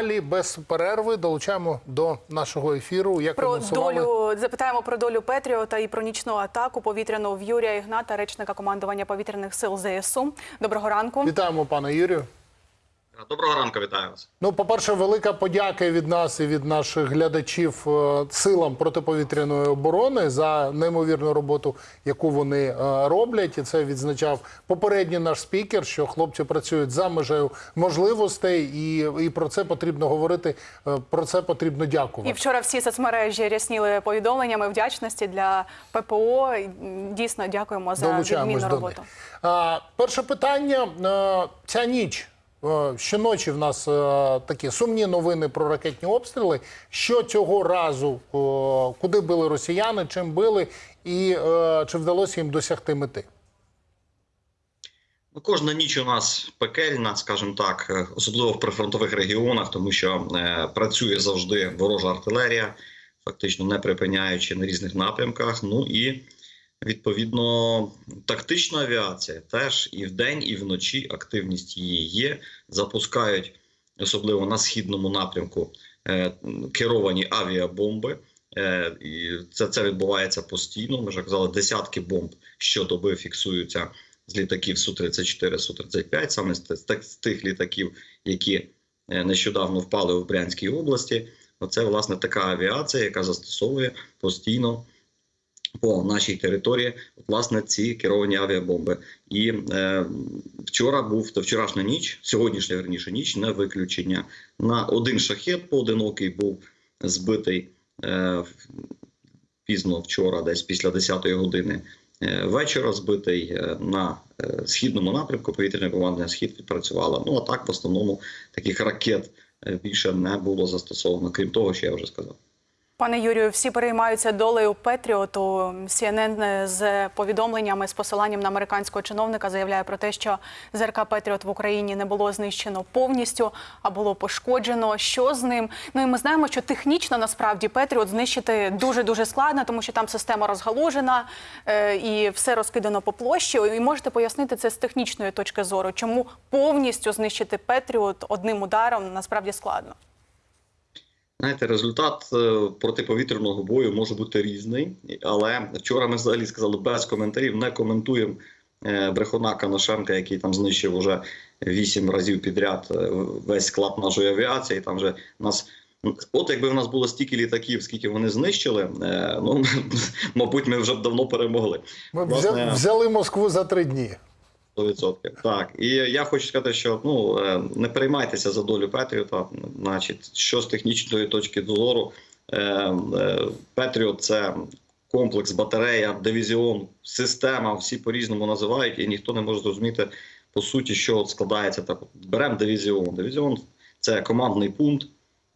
Далі без перерви долучаємо до нашого ефіру. Як Про долю запитаємо про долю Петріота і про нічну атаку повітряну в Юрія Ігната, речника командування повітряних сил ЗСУ. Доброго ранку. Вітаємо, пане Юрію. Доброго ранку, вітаю вас. Ну, по-перше, велика подяка від нас і від наших глядачів е, силам протиповітряної оборони за неймовірну роботу, яку вони е, роблять. І це відзначав попередній наш спікер, що хлопці працюють за межею можливостей, і, і про це потрібно говорити. е, Про це потрібно дякувати. І вчора всі соцмережі рясніли повідомленнями вдячності для ППО. Дійсно, дякуємо за відмінну роботу. А, перше питання. Е, Ця ніч. Е, Щоночі в нас е, такі сумні новини про ракетні обстріли. Що цього разу, е, куди били росіяни, чим били, і чи вдалося їм досягти мети? Ну, кожна ніч у нас пекельна, скажімо так, особливо в прифронтових регіонах, тому що працює завжди ворожа артилерія, фактично не припиняючи на різних напрямках. Ну і відповідно тактична авіація теж і вдень, і вночі активність її є. Запускають особливо на східному напрямку е, керовані авіабомби. Е, це, це відбувається постійно. Ми вже казали, десятки бомб щодоби фіксуються з літаків Су-34, Су-35, саме з, з, тих- з тих літаків, які е, нещодавно впали в Брянській області. Оце власне така авіація, яка застосовує постійно по нашій території власне ці керовані авіабомби. І е, вчора був та вчорашня ніч, сьогоднішня верніше ніч, не виключення. На один шахет поодинокий був збитий е, пізно вчора, десь після 10-ї години е, вечора, збитий е, на е, східному напрямку. Повітряне командне схід відпрацювало. Ну а так в основному таких ракет більше не було застосовано, крім того, що я вже сказав. Пане Юрію, всі переймаються долею Петріоту. CNN з повідомленнями з посиланням на американського чиновника заявляє про те, що ЗРК Петріот в Україні не було знищено повністю, а було пошкоджено. Що з ним? Ну і ми знаємо, що технічно насправді Петріот знищити дуже дуже складно, тому що там система розгалужена е, і все розкидано по площі. І можете пояснити це з технічної точки зору, чому повністю знищити Петріот одним ударом насправді складно. Знаєте, результат е, протиповітряного бою може бути різний, але вчора ми взагалі сказали без коментарів, не коментуємо е, брехуна Канашенка, який там знищив уже вісім разів підряд е, весь склад нашої авіації. Там вже нас. От якби в нас було стільки літаків, скільки вони знищили, ну мабуть, ми вже б давно перемогли. Ми Власне, взяли Москву за три дні. 100%. Так, і я хочу сказати, що ну е, не переймайтеся за долю Петріота. Значить, що з технічної точки зору, е, е, Петріот це комплекс, батарея, дивізіон, система. Всі по-різному називають, і ніхто не може зрозуміти по суті, що складається так. Беремо дивізіон. Дивізіон це командний пункт,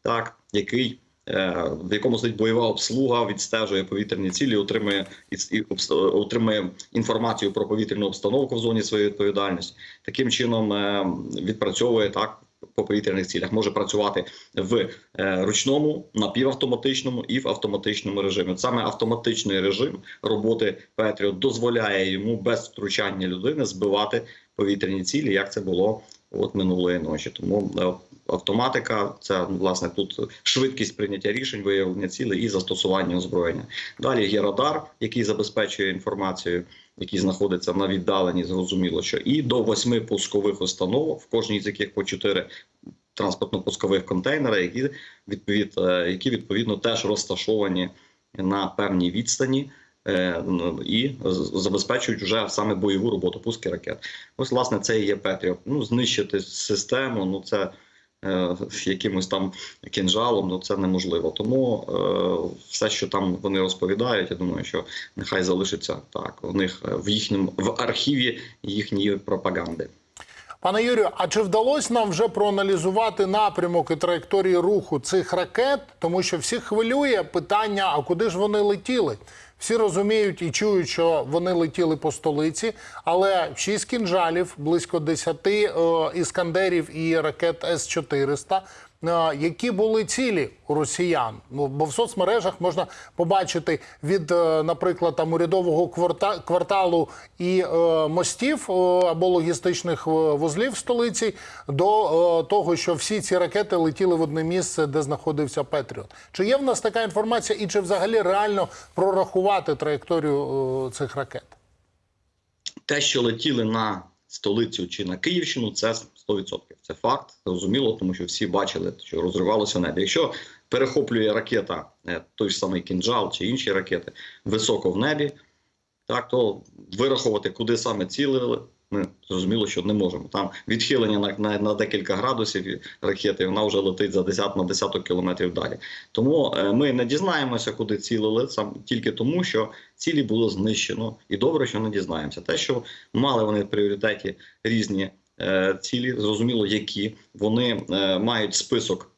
так, який. Е, В якому стоїть бойова обслуга, відстежує повітряні цілі, отримує і, і отримує інформацію про повітряну обстановку в зоні своєї відповідальності. Таким чином е, відпрацьовує так по повітряних цілях. Може працювати в е, ручному, напівавтоматичному і в автоматичному режимі. Саме автоматичний режим роботи Петріот дозволяє йому без втручання людини збивати повітряні цілі, як це було от минулої ночі. Тому е, автоматика це власне тут швидкість прийняття рішень, виявлення цілей і застосування озброєння. Далі є радар, який забезпечує інформацію, який знаходиться на віддаленні, зрозуміло, що і до восьми пускових установок, в кожній з яких по чотири транспортно-пускових контейнери, які відповід, е, які відповідно теж розташовані на певній відстані. е, І забезпечують вже саме бойову роботу пуски ракет. Ось, власне, це і є Петріот. Ну, знищити систему, ну це якимось там кінжалом, ну це неможливо. Тому е, все, що там вони розповідають, я думаю, що нехай залишиться так. У них е, в їхньому в архіві їхньої пропаганди. Пане Юрію, а чи вдалося нам вже проаналізувати напрямок і траєкторії руху цих ракет? Тому що всіх хвилює питання: а куди ж вони летіли? Всі розуміють і чують, що вони летіли по столиці, але шість кінжалів, близько 10 е, іскандерів і ракет С-400 е, які були цілі у росіян. Ну бо в соцмережах можна побачити від, е, наприклад, там урядового кварталу і е, мостів е, або логістичних вузлів столиці до того, що всі ці ракети летіли в одне місце, де знаходився Петріот. Чи є в нас така інформація, і чи взагалі реально прорахувати траєкторію цих ракет? те, що летіли на столицю чи на Київщину, це 100%. Це факт, зрозуміло, тому що всі бачили, що розривалося небо. Якщо перехоплює ракета, е, той ж самий кінжал чи інші ракети високо в небі, так то вирахувати, куди саме цілили, ми зрозуміло, що не можемо. Там відхилення на, на, на декілька градусів ракети, вона вже летить за 10 на десяток кілометрів далі. Тому е, ми не дізнаємося, куди цілили, сам тільки тому, що цілі було знищено, і добре, що не дізнаємося. Те, що мали вони в пріоритеті різні е, цілі, зрозуміло, які вони е, мають список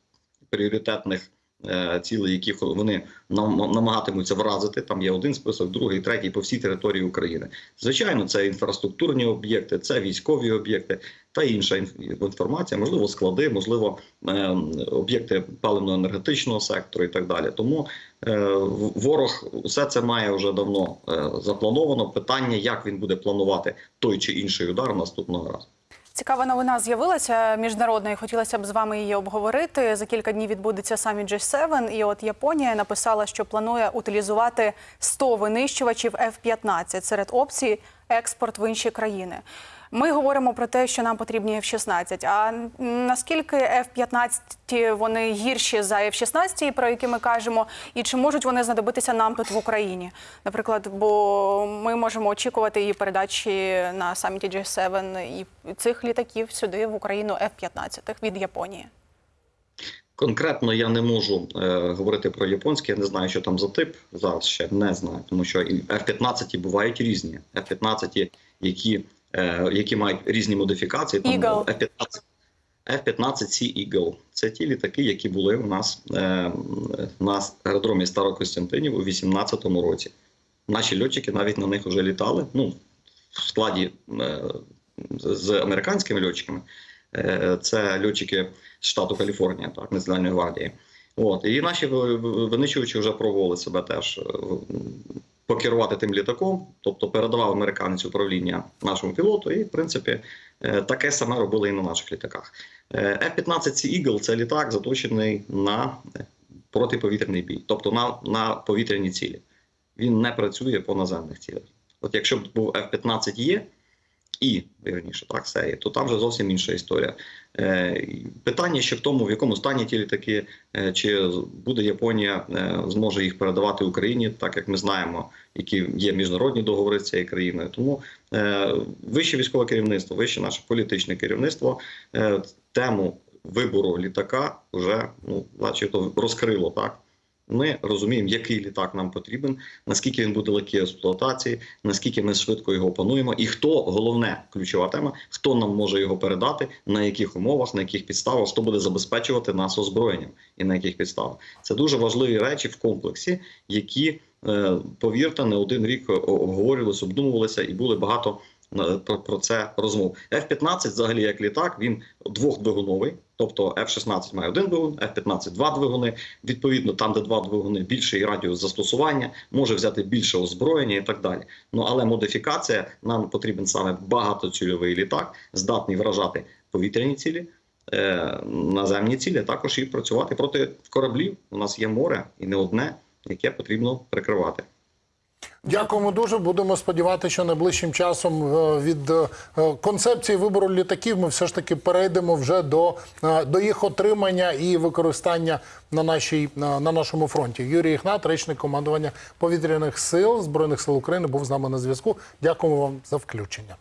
пріоритетних. Е, Цілей, яких вони нам- намагатимуться вразити. Там є один список, другий, третій по всій території України. Звичайно, це інфраструктурні об'єкти, це військові об'єкти та інша інф- інформація, можливо, склади, можливо, е, об'єкти паливно-енергетичного сектору і так далі. Тому е, ворог все це має вже давно заплановано. Питання, як він буде планувати той чи інший удар наступного разу. Цікава новина з'явилася міжнародна, і хотілося б з вами її обговорити. За кілька днів відбудеться саміт G7, і от Японія написала, що планує утилізувати 100 винищувачів F-15 серед опцій експорт в інші країни. Ми говоримо про те, що нам потрібні F-16. А наскільки F-15 вони гірші за F-16, про які ми кажемо, і чи можуть вони знадобитися нам тут в Україні? Наприклад, бо ми можемо очікувати її передачі на саміті G7 і цих літаків сюди в Україну F-15 від Японії. Конкретно я не можу е, говорити про японський, я не знаю, що там за тип. Зараз ще не знаю, тому що і F-15 бувають різні. F-15, які, які мають різні модифікації. Там F-15, F-15C Eagle. Це ті літаки, які були у нас е, на аеродромі Старокостянтинів у 2018 році. Наші льотчики навіть на них вже літали. Ну, в складі е, з американськими льотчиками. Е, Це льотчики з штату Каліфорнія, так, Національної гвардії. От, і наші ви- ви- винищувачі вже пробували себе теж е, покерувати тим літаком, тобто передавав американець управління нашому пілоту, і в принципі е, таке саме робили і на наших літаках. Е, F-15C Eagle – це літак, заточений на е, протиповітряний бій, тобто на, на повітряні цілі. Він не працює по наземних цілях. От якщо б був F-15 є, і вірніше, так, серії, то там вже зовсім інша історія. Е, питання ще в тому, в якому стані ті літаки, е, чи буде Японія е, зможе їх передавати Україні, так як ми знаємо, які є міжнародні договори з цією країною. Тому вище військове керівництво, вище наше політичне керівництво тему вибору літака вже ну, начебто розкрило так. Ми розуміємо, який літак нам потрібен, наскільки він буде легкий експлуатації, наскільки ми швидко його опануємо, і хто головне ключова тема, хто нам може його передати, на яких умовах, на яких підставах, хто буде забезпечувати нас озброєнням і на яких підставах. Це дуже важливі речі в комплексі, які е, повірте, не один рік обговорювалися, обдумувалися, і були багато про, про це розмов. F-15 взагалі як літак, він двохдвигуновий, тобто F-16 має один двигун, F-15 два двигуни. Відповідно, там, де два двигуни, більший радіус застосування, може взяти більше озброєння і так далі. Ну але модифікація нам потрібен саме багатоцільовий літак, здатний вражати повітряні цілі. е, Наземні цілі також і працювати проти кораблів. У нас є море і не одне, яке потрібно прикривати. Дякуємо дуже. Будемо сподіватися, що найближчим часом е, від е, концепції вибору літаків ми все ж таки перейдемо вже до, е, до їх отримання і використання на, нашій, на, на нашому фронті. Юрій Ігнат, речник командування повітряних сил Збройних сил України, був з нами на зв'язку. Дякуємо вам за включення.